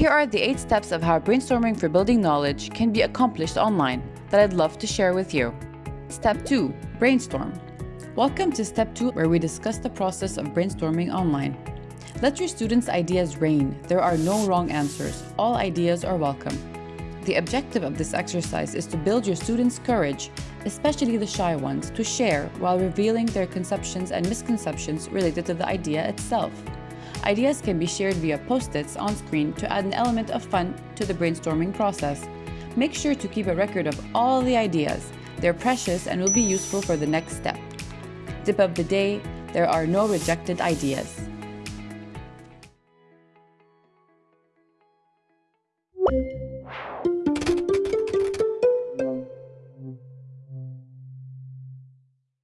Here are the 8 steps of how brainstorming for building knowledge can be accomplished online that I'd love to share with you. Step 2. Brainstorm. Welcome to Step 2 where we discuss the process of brainstorming online. Let your students' ideas reign. There are no wrong answers. All ideas are welcome. The objective of this exercise is to build your students' courage, especially the shy ones, to share while revealing their conceptions and misconceptions related to the idea itself. Ideas can be shared via post-its on screen to add an element of fun to the brainstorming process. Make sure to keep a record of all the ideas. They're precious and will be useful for the next step. Tip of the day, there are no rejected ideas. Thank you.